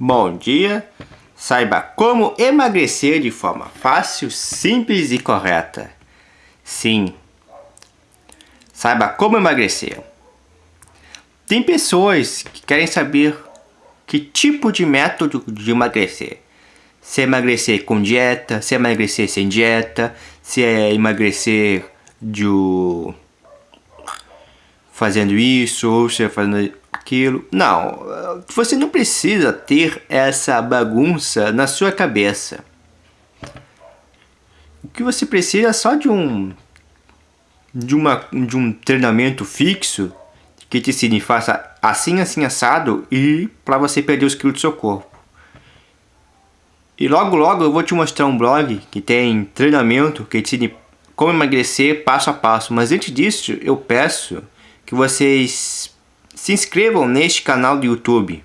Bom dia! Saiba como emagrecer de forma fácil, simples e correta. Sim, saiba como emagrecer. Tem pessoas que querem saber que tipo de método de emagrecer. Se é emagrecer com dieta, se é emagrecer sem dieta, se é emagrecer de fazendo isso ou se é fazendo aquilo. Não, você não precisa ter essa bagunça na sua cabeça. O que você precisa é só de um de, uma, de um treinamento fixo que te ensine faça assim, assim, assado e para você perder os quilos do seu corpo. E logo, logo eu vou te mostrar um blog que tem treinamento que te ensine como emagrecer passo a passo. Mas antes disso, eu peço que vocês se inscrevam neste canal do YouTube.